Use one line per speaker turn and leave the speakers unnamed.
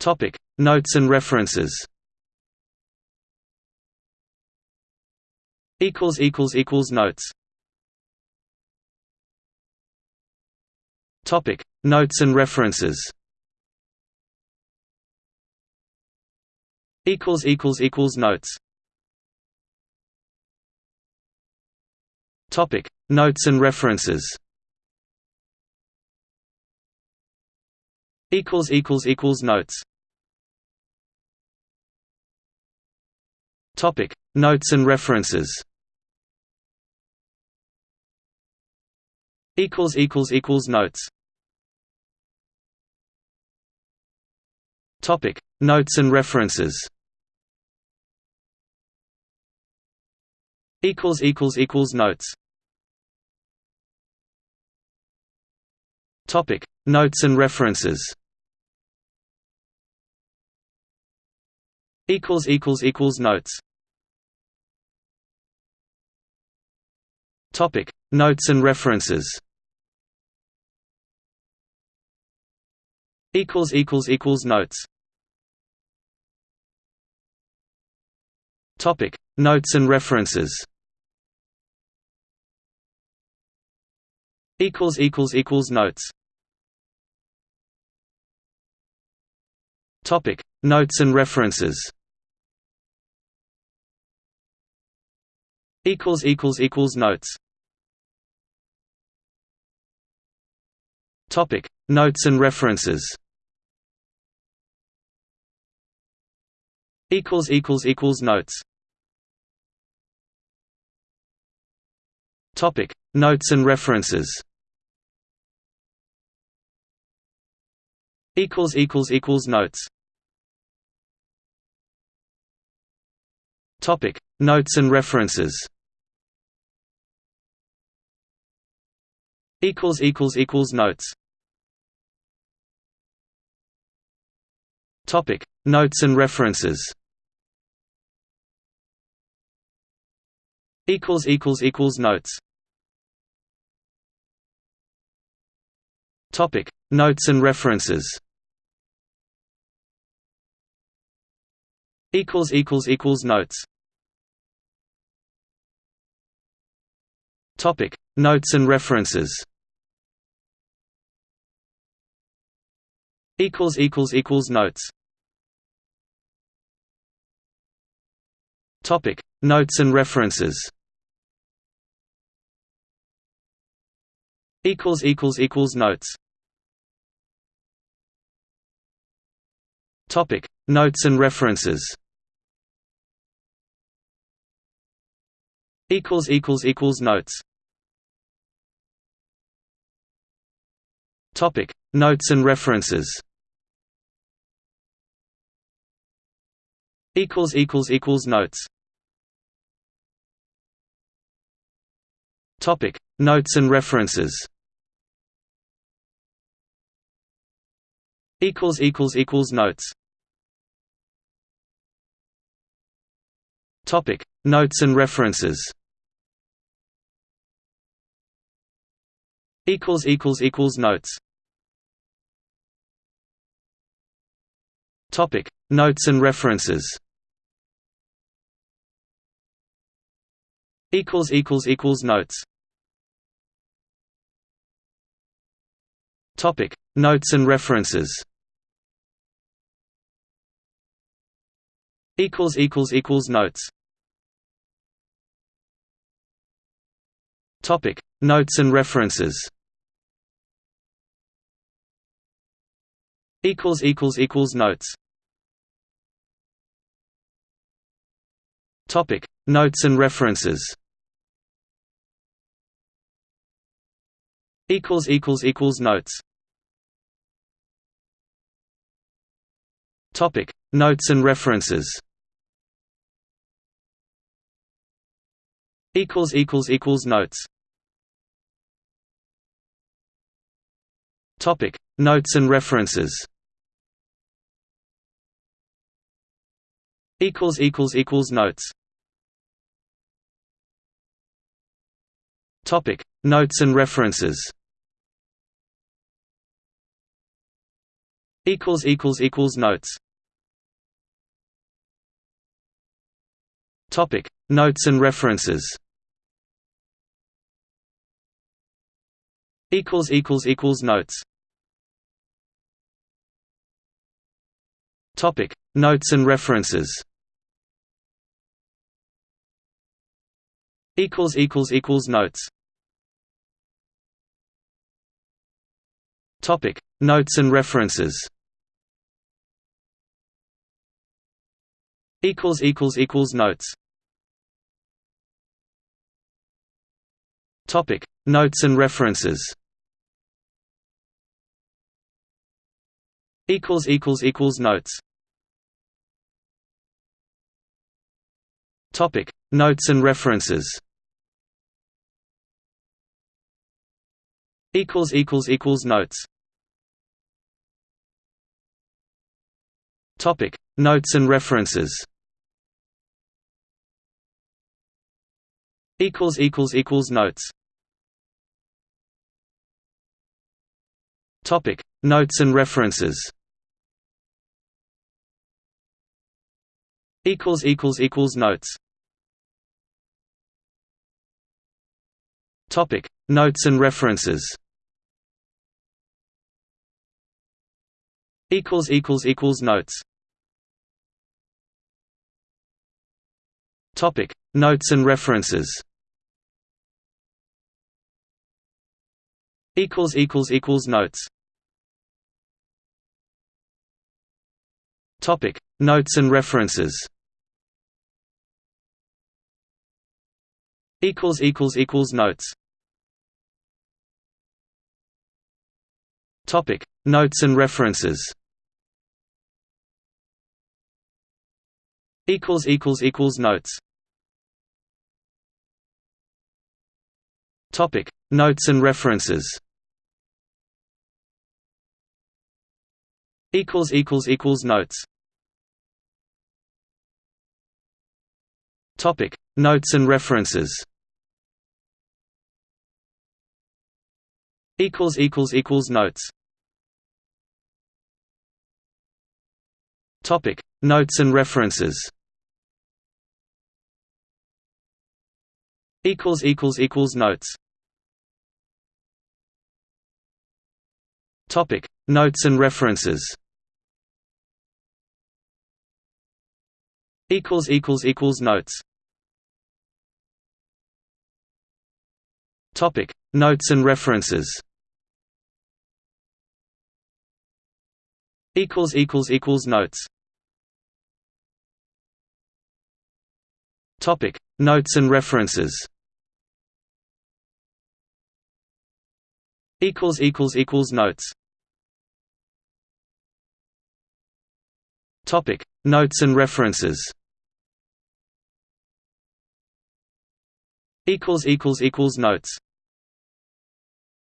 Topic. Notes and references. Equals equals equals notes. Topic. Notes and references. Equals equals equals notes. Topic. Notes and references. Equals equals equals notes Topic. Notes and references. Equals equals equals notes. Topic. Notes and references. Equals equals equals notes. Topic. Notes and references. Equals equals equals notes Topic. Notes and references. Equals equals equals notes. Topic. Notes and references. Equals equals equals notes. Topic. Notes and references equals equals equals notes. Topic notes and references. Equals equals equals notes. Topic notes and references. Equals equals equals notes topic notes and references. Equals equals equals notes. Topic notes and references. Equals equals equals notes. Topic notes and references. Equals equals equals notes topic. Notes and references. Equals equals equals notes. Topic. Notes and references. Equals equals equals notes. Topic. Notes and references. Equals equals equals notes topic. Notes and references. Equals equals equals notes. Topic. Notes and references. Equals equals equals notes. Topic. Notes and references equals equals equals notes. Topic notes and references. Equals equals equals notes. Topic notes and references. Equals equals equals notes. Topic notes and references equals equals equals notes. Topic notes and references. Equals equals equals notes. Topic notes and references. Equals equals equals notes. Topic notes and references equals equals equals notes. Topic notes and references. Equals equals equals notes. Topic notes and references. Equals equals equals notes. Topic notes and references equals equals equals notes. Topic notes and references. Equals equals equals notes. Topic notes and references. Equals equals equals notes topic notes and references. Equals equals equals notes. Topic notes and references. Equals equals equals notes. Topic notes and references. Equals equals equals notes topic. Notes and references. Equals equals equals notes. Topic. Notes and references. Equals equals equals notes. Topic. Notes and references equals equals equals notes. Topic notes and references. Equals equals equals notes. Topic notes and references. Equals equals equals notes. Topic notes and references equals equals equals notes. Topic notes and references. Equals equals equals notes. Topic notes and references. Equals equals equals notes. Topic notes and references equals equals equals notes topic notes and references equals equals equals notes Topic: Notes and references. Equals equals equals notes.